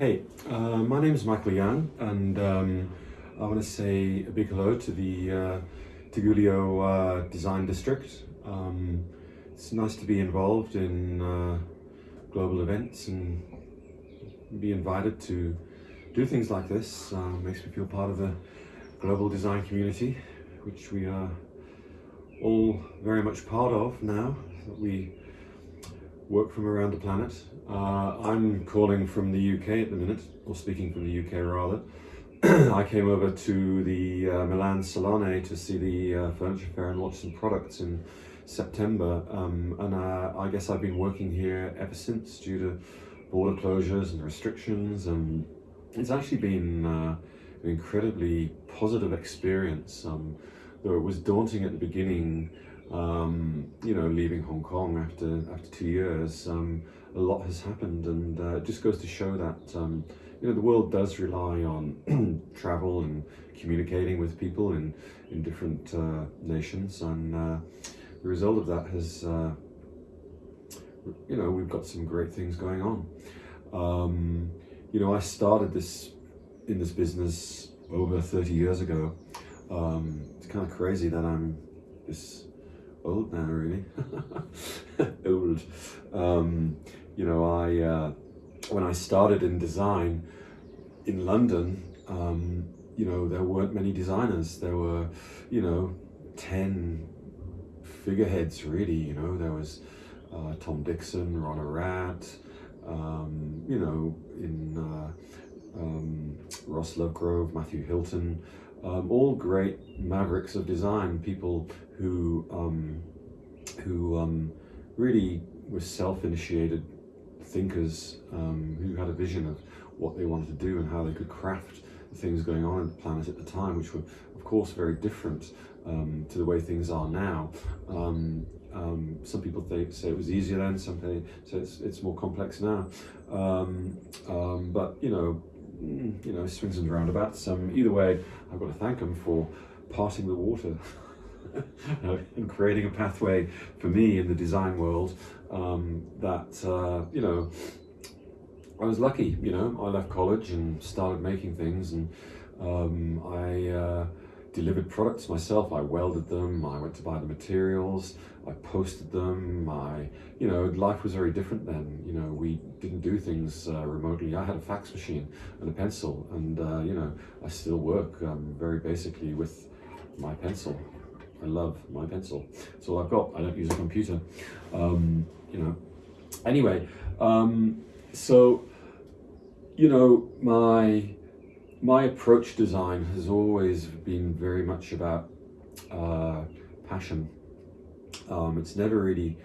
Hey, uh, my name is Michael Young, and um, I want to say a big hello to the uh, uh, Design District. Um, it's nice to be involved in uh, global events and be invited to do things like this. Uh, makes me feel part of the global design community, which we are all very much part of now. We work from around the planet. Uh, I'm calling from the UK at the minute, or speaking from the UK rather. I came over to the uh, Milan Salone to see the uh, furniture fair and watch some products in September. Um, and uh, I guess I've been working here ever since due to border closures and restrictions. And it's actually been uh, an incredibly positive experience. Um, though it was daunting at the beginning, um, you know, leaving Hong Kong after after two years, um, a lot has happened, and uh, it just goes to show that um, you know the world does rely on travel and communicating with people in in different uh, nations, and uh, the result of that has, uh, you know, we've got some great things going on. Um, you know, I started this in this business over 30 years ago. Um, it's kind of crazy that I'm this old now, really. old. Um, you know, I uh, when I started in design in London, um, you know, there weren't many designers. There were, you know, ten figureheads really. You know, there was uh, Tom Dixon, Ron Arad, um, you know, in uh, um, Ross Lovegrove, Matthew Hilton, um, all great mavericks of design, people who um, who um, really were self-initiated thinkers um, who had a vision of what they wanted to do and how they could craft the things going on in the planet at the time, which were, of course, very different um, to the way things are now. Um, um, some people say it was easier then, some people say it's, it's more complex now. Um, um, but, you know, you know, swings and roundabouts. Um, either way, I've got to thank them for parting the water. and creating a pathway for me in the design world um, that, uh, you know, I was lucky, you know, I left college and started making things and um, I uh, delivered products myself. I welded them, I went to buy the materials, I posted them, I, you know, life was very different then. You know, we didn't do things uh, remotely. I had a fax machine and a pencil and, uh, you know, I still work um, very basically with my pencil. I love my pencil. That's all I've got. I don't use a computer. Um, you know. Anyway, um, so you know my my approach design has always been very much about uh, passion. Um, it's never really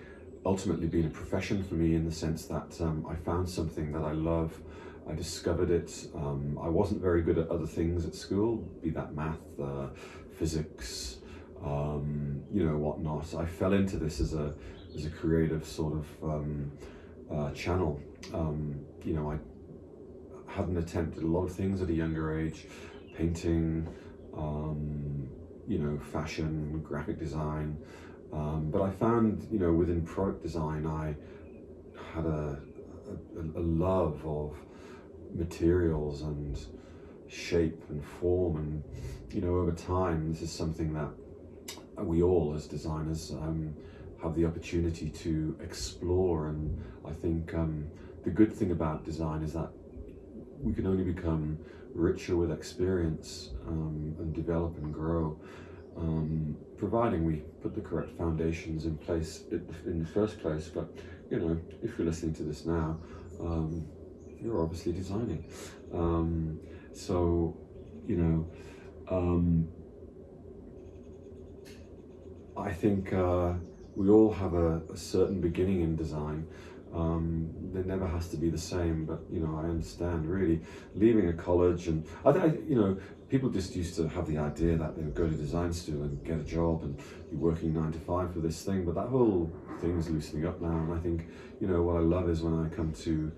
ultimately been a profession for me in the sense that um, I found something that I love. I discovered it. Um, I wasn't very good at other things at school, be that math, uh, physics, um, you know, whatnot. I fell into this as a, as a creative sort of um, uh, channel. Um, you know, I hadn't attempted a lot of things at a younger age, painting, um, you know, fashion, graphic design. Um, but I found, you know, within product design, I had a, a, a love of materials and shape and form. And you know over time this is something that we all as designers um, have the opportunity to explore. And I think um, the good thing about design is that we can only become richer with experience um, and develop and grow um, providing we put the correct foundations in place in the first place but you know if you're listening to this now um, you're obviously designing um, so you know I think uh, we all have a, a, certain beginning in design. Um, there never has to be the same, but you know, I understand really leaving a college and I, I, you know, people just used to have the idea that they would go to design school and get a job and be working nine to five for this thing, but that whole thing is loosening up now. And I think, you know, what I love is when I come to,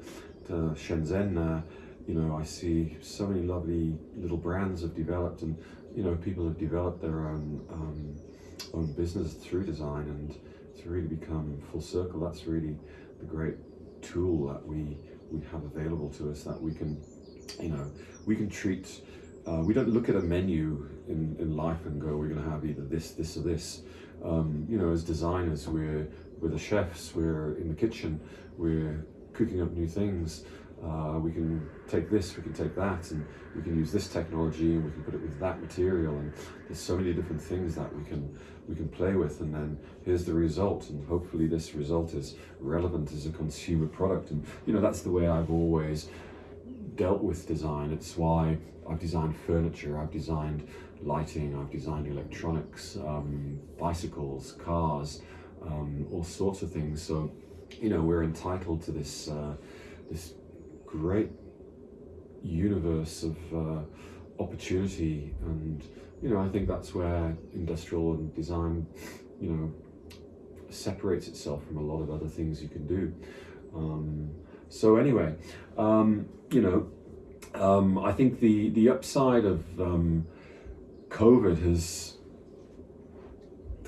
to Shenzhen, uh, you know, I see so many lovely little brands have developed and, you know, people have developed their own, um, own business through design and to really become full circle, that's really the great tool that we we have available to us that we can, you know, we can treat. Uh, we don't look at a menu in, in life and go, we're going to have either this, this, or this. Um, you know, as designers, we're we're the chefs. We're in the kitchen. We're cooking up new things. Uh, we can take this, we can take that, and we can use this technology, and we can put it with that material, and there's so many different things that we can we can play with, and then here's the result, and hopefully this result is relevant as a consumer product, and you know that's the way I've always dealt with design. It's why I've designed furniture, I've designed lighting, I've designed electronics, um, bicycles, cars, um, all sorts of things. So you know we're entitled to this uh, this great universe of uh, opportunity. And you know I think that's where industrial and design you know separates itself from a lot of other things you can do. Um, so anyway um, you know um, I think the the upside of um, COVID has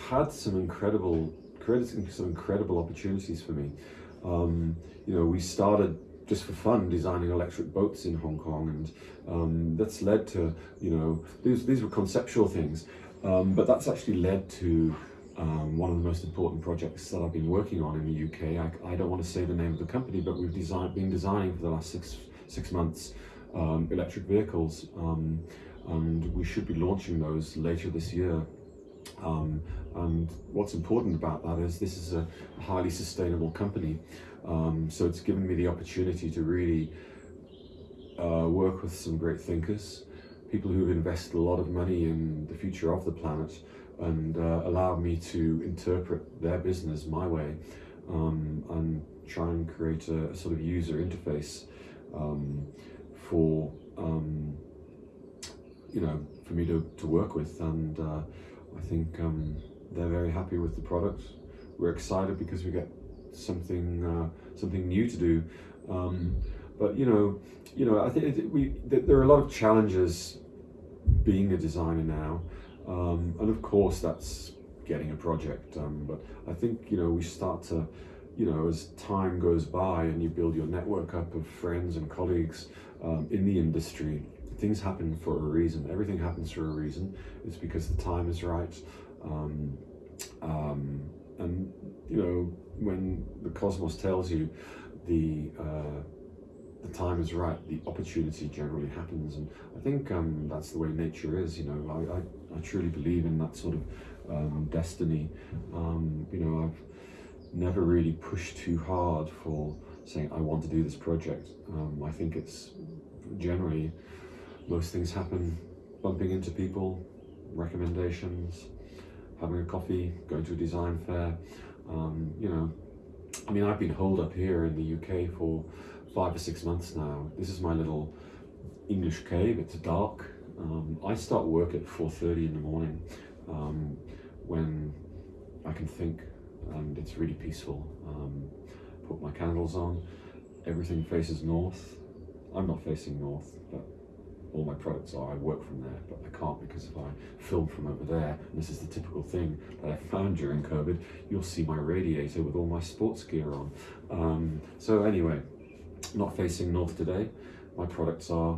had some incredible created some incredible opportunities for me. Um, you know we started just for fun designing electric boats in Hong Kong, and um, that's led to you know these these were conceptual things, um, but that's actually led to um, one of the most important projects that I've been working on in the UK. I, I don't want to say the name of the company, but we've designed been designing for the last six six months um, electric vehicles, um, and we should be launching those later this year. Um, and what's important about that is this is a highly sustainable company. Um, so it's given me the opportunity to really uh, work with some great thinkers, people who've invested a lot of money in the future of the planet and uh, allowed me to interpret their business my way um, and try and create a, a sort of user interface um, for um, you know for me to, to work with and uh, I think um, they're very happy with the product. We're excited because we get something uh, something new to do. Um, but you know, you know, I think we there are a lot of challenges being a designer now, um, and of course that's getting a project. But I think you know we start to, you know, as time goes by and you build your network up of friends and colleagues um, in the industry, things happen for a reason. Everything happens for a reason. It's because the time is right. Um, um, and you know when the cosmos tells you the uh, the time is right, the opportunity generally happens, and I think um, that's the way nature is. You know, I, I, I truly believe in that sort of um, destiny. Um, you know, I've never really pushed too hard for saying I want to do this project. Um, I think it's generally most things happen bumping into people, recommendations, having a coffee, going to a design fair. Um, you know, I mean, I've been holed up here in the UK for five or six months now. This is my little English cave. It's dark. Um, I start work at 4.30 in the morning um, when I can think and it's really peaceful. Um, put my candles on. Everything faces north. I'm not facing north, but all my products are, I work from there, but I can't because if I film from over there, and this is the typical thing that I found during COVID, you'll see my radiator with all my sports gear on. Um, so anyway, not facing north today, my products are,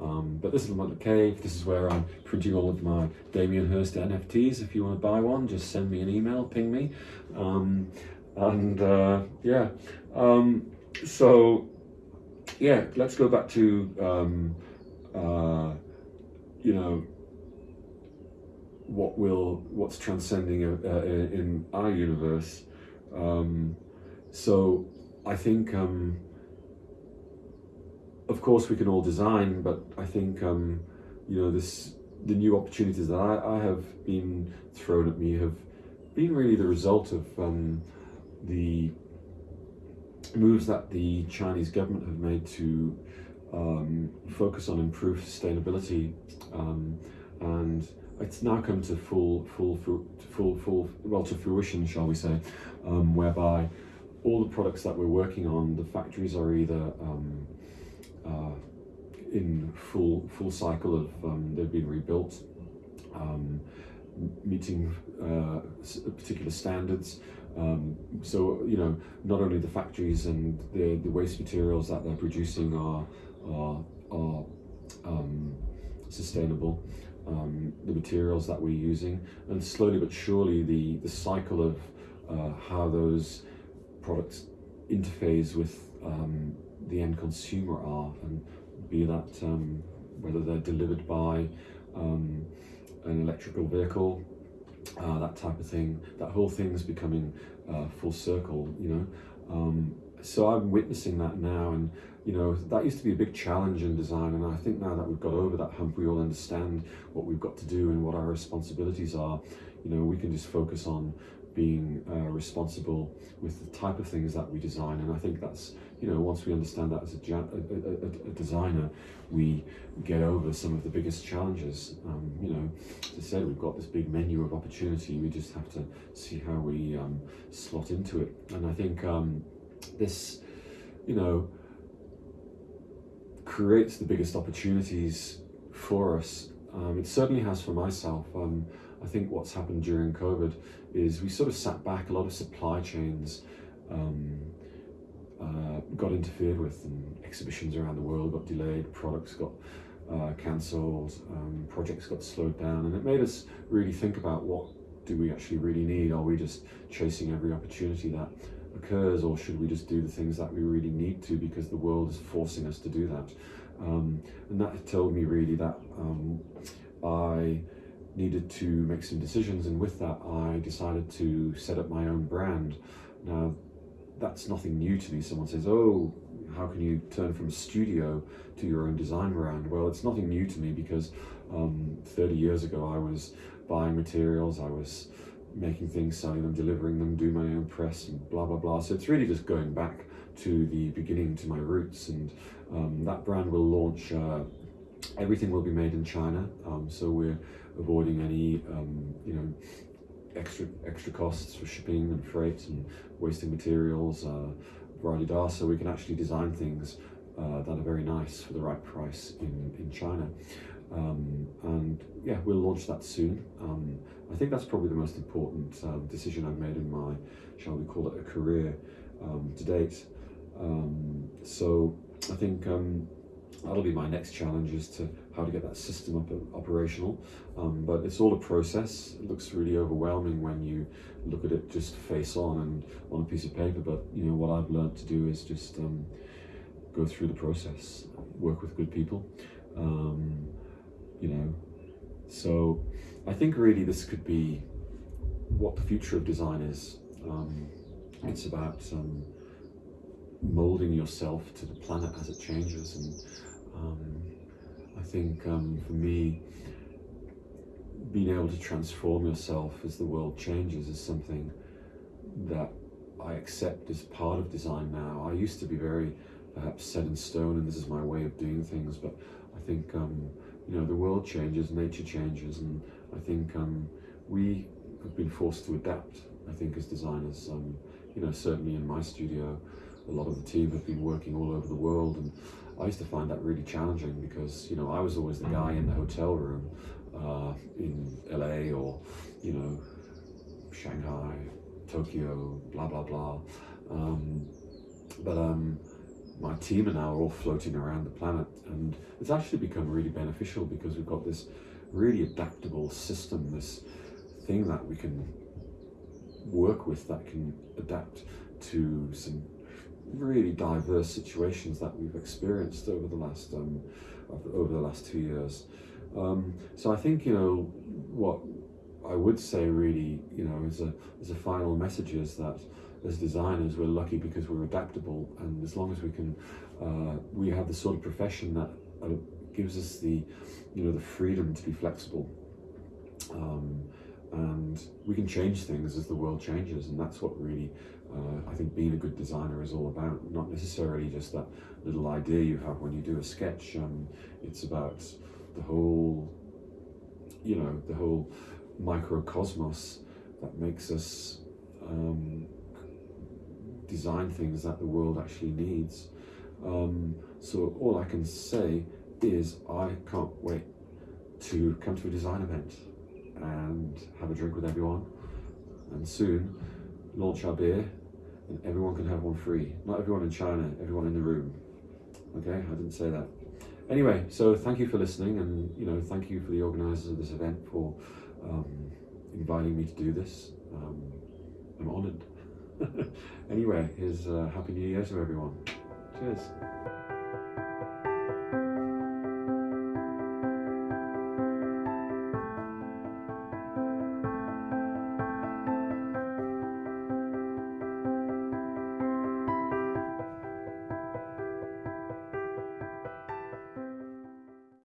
um, but this is my cave, this is where I'm printing all of my Damien Hirst NFTs. If you want to buy one, just send me an email, ping me. Um, and uh, yeah, um, so yeah, let's go back to um, uh, you know, what will what's transcending uh, uh, in our universe. Um, so I think, um, of course, we can all design, but I think um, you know this the new opportunities that I, I have been thrown at me have been really the result of um, the moves that the Chinese government have made to um, focus on improved sustainability, um, and it's now come to full, full, full, full, well, to fruition, shall we say, um, whereby all the products that we're working on, the factories are either um, uh, in full, full cycle of um, they've been rebuilt, um, meeting uh, particular standards, Um, so you know, not only the factories and the, the waste materials that they're producing are are, are um, sustainable, um, the materials that we're using, and slowly but surely the the cycle of uh, how those products interface with um, the end consumer are, and be that um, whether they're delivered by um, an electrical vehicle, uh, that type of thing. That whole thing is becoming uh, full circle, you know. Um, so I'm witnessing that now, and you know that used to be a big challenge in design, and I think now that we've got over that hump, we all understand what we've got to do and what our responsibilities are. You know, we can just focus on being uh, responsible with the type of things that we design, and I think that's you know once we understand that as a, a, a, a designer, we get over some of the biggest challenges. Um, you know, as I said, we've got this big menu of opportunity. We just have to see how we um, slot into it, and I think um, this, you know, creates the biggest opportunities for us. Um, it certainly has for myself. Um, I think what's happened during COVID is we sort of sat back. A lot of supply chains um, uh, got interfered with, and exhibitions around the world got delayed. Products got uh, cancelled. Um, projects got slowed down, and it made us really think about what do we actually really need. Are we just chasing every opportunity that occurs, or should we just do the things that we really need to because the world is forcing us to do that? Um, and that told me really that um, I needed to make some decisions, and with that, I decided to set up my own brand. Now, that's nothing new to me. Someone says, "Oh, how can you turn from studio to your own design brand?" Well, it's nothing new to me because um, 30 years ago, I was buying materials, I was making things, selling them, delivering them, do my own press, and blah blah blah. So it's really just going back to the beginning, to my roots, and um, that brand will launch. Uh, everything will be made in China, um, so we're avoiding any, um, you know, extra extra costs for shipping and freight and wasting materials, uh, da, so we can actually design things uh, that are very nice for the right price in, in China. Um, and yeah, we'll launch that soon. Um, I think that's probably the most important um, decision I've made in my, shall we call it a career um, to date. Um, so I think um, that'll be my next challenge is to how to get that system up operational. But it's all a process. It looks really overwhelming when you look at it just face on and on a piece of paper. But you know what I've learned to do is just go through the process, work with good people. You know, so I think really this could be what the future of design is. Um, it's about um, molding yourself to the planet as it changes and um, I think um, for me, being able to transform yourself as the world changes is something that I accept as part of design now. I used to be very perhaps set in stone and this is my way of doing things, but I think um, you know the world changes, nature changes, and I think um, we have been forced to adapt. I think as designers, um, you know, certainly in my studio, a lot of the team have been working all over the world, and I used to find that really challenging because you know I was always the guy in the hotel room uh, in LA or you know Shanghai, Tokyo, blah blah blah. Um, but um, my team and I are all floating around the planet, and it's actually become really beneficial because we've got this really adaptable system, this thing that we can work with that can adapt to some really diverse situations that we've experienced over the last um, over the last two years. Um, so I think you know what I would say really you know as a as a final message is that as designers we're lucky because we're adaptable and as long as we can uh, we have the sort of profession that uh, gives us the you know the freedom to be flexible. Um, and we can change things as the world changes and that's what really uh, I think being a good designer is all about not necessarily just that little idea you have when you do a sketch um, it's about the whole you know the whole microcosmos that makes us um, design things that the world actually needs um, so all I can say is I can't wait to come to a design event and have a drink with everyone and soon launch our beer, and everyone can have one free. Not everyone in China, everyone in the room. Okay, I didn't say that. Anyway, so thank you for listening, and you know, thank you for the organisers of this event for um, inviting me to do this. Um, I'm honoured. anyway, here's uh, Happy New Year to everyone. Cheers.